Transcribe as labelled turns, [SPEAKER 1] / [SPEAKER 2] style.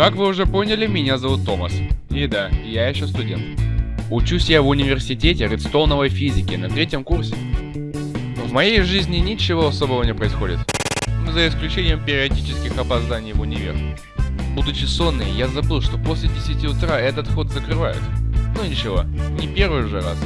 [SPEAKER 1] Как вы уже поняли, меня зовут Томас. И да, я еще студент. Учусь я в университете редстоуновой физики на третьем курсе. В моей жизни ничего особого не происходит. За исключением периодических опозданий в универ. Будучи сонный, я забыл, что после 10 утра этот ход закрывают. Ну ничего, не первый же раз.